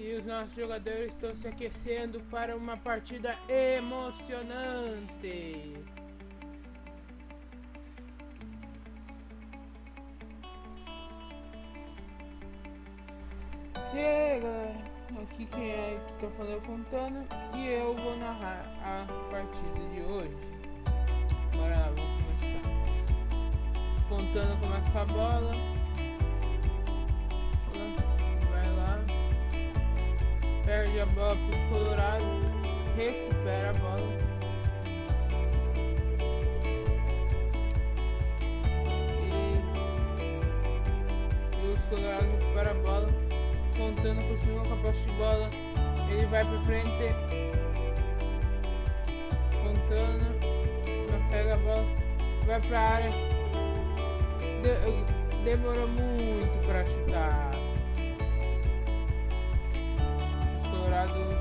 E os nossos jogadores estão se aquecendo para uma partida emocionante. E aí galera, aqui quem é que tá falando é Fontana e eu vou narrar a partida de hoje. Bora lá, vamos começar. Fontana começa com a bola. Perde a bola pros colorados. Recupera a bola. E, e os colorados recuperam a bola. Fontana continua com a posse de bola. Ele vai pra frente. Fontana pega a bola, vai pra área. De, demorou muito pra chutar.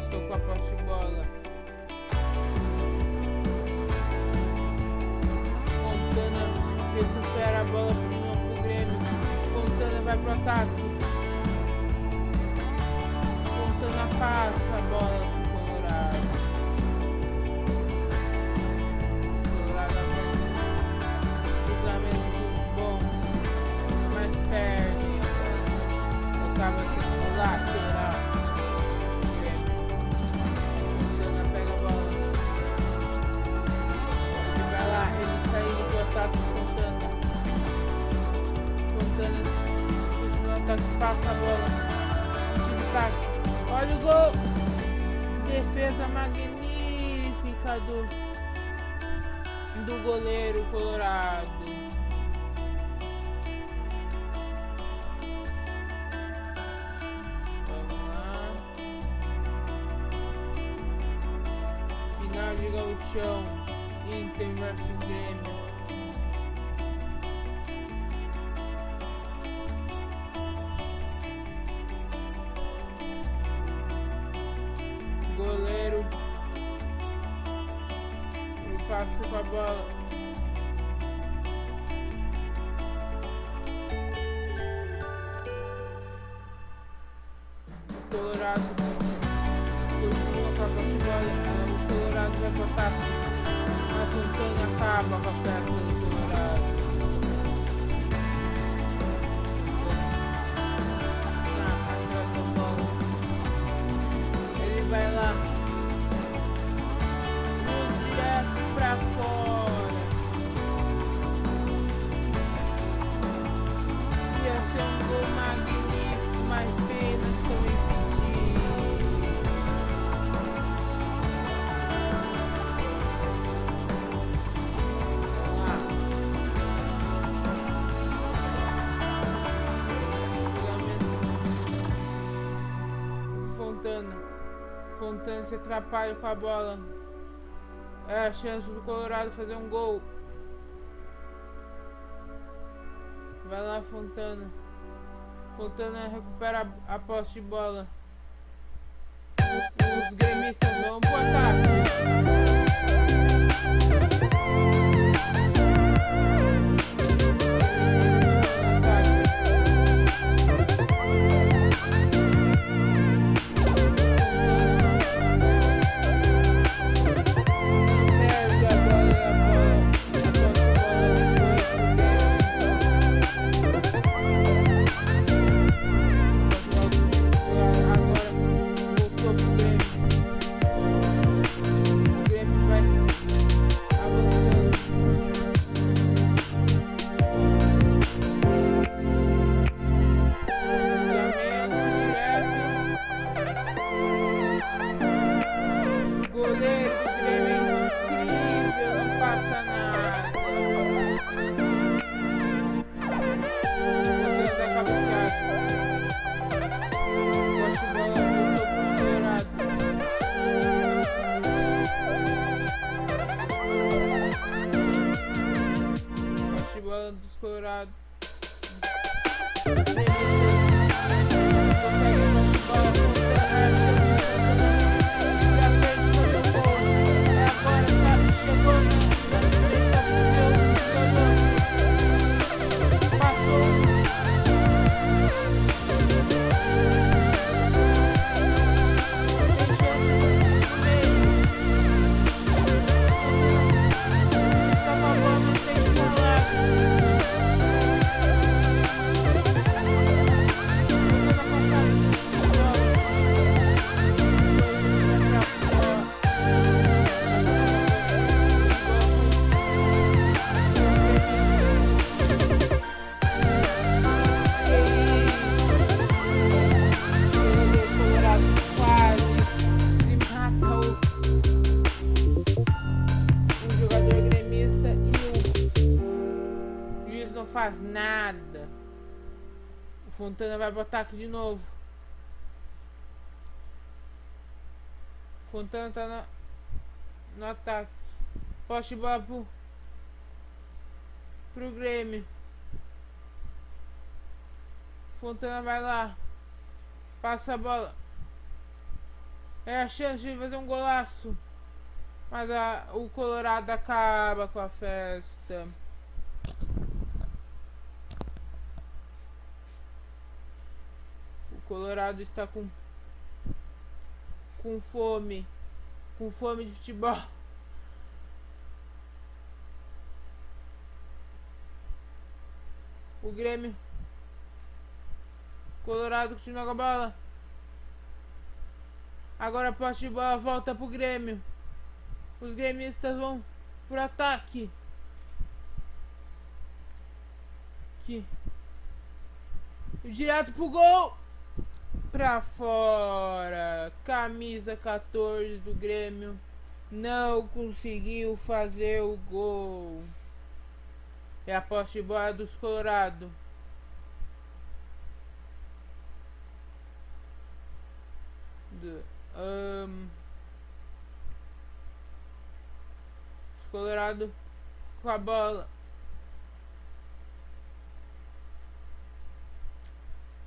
Estão com a posse bola. Fontana recupera a bola pro Grêmio. Fontana vai pro ataque. O ataque, passa a bola. Time ataque. Olha o gol! Defesa magnífica do, do goleiro colorado. Vamos lá. Final de gauchão. Inter versus Grêmio. Ele passa com a bola. O Colorado continua com a bola. O Colorado vai botar. Mas o Antônio acaba com a perna do Colorado. Fontana se atrapalha com a bola. É a chance do Colorado fazer um gol. Vai lá, Fontana. Fontana recupera a, a posse de bola. Os gremistas vão pro ataque. Brad. Luiz não faz nada. O Fontana vai botar aqui de novo. O Fontana tá no ataque. Poste bola pro, pro Grêmio. Fontana vai lá. Passa a bola. É a chance de fazer um golaço. Mas a, o Colorado acaba com a festa. Colorado está com com fome, com fome de futebol. O Grêmio Colorado continua com a bola. Agora a posse de bola volta pro Grêmio. Os gremistas vão pro ataque. Aqui. Direto pro gol. Pra fora. Camisa 14 do Grêmio. Não conseguiu fazer o gol. É a posse de bola dos Colorado. Do, um, Colorado com a bola.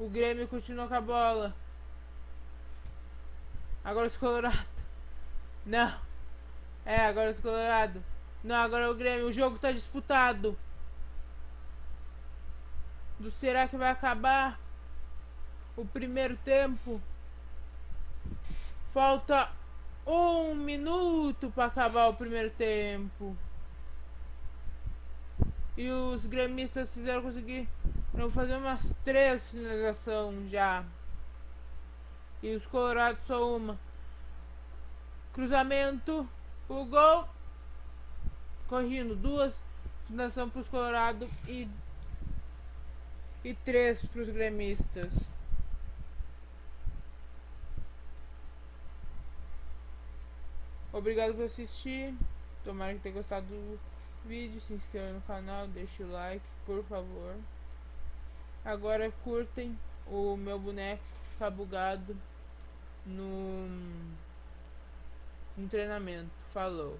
O Grêmio continua com a bola. Agora os Colorado. Não. É, agora os Colorado. Não, agora o Grêmio. O jogo tá disputado. Do será que vai acabar o primeiro tempo? Falta um minuto para acabar o primeiro tempo. E os gremistas fizeram conseguir. Vão fazer umas três finalizações já. E os colorados só uma. Cruzamento. O gol. Corrindo. Duas finalizações para os colorados e. E três para os gremistas. Obrigado por assistir. Tomara que tenha gostado do vídeo. Se inscreva no canal, deixe o like, por favor. Agora curtem o meu boneco ficar bugado no, no treinamento. Falou.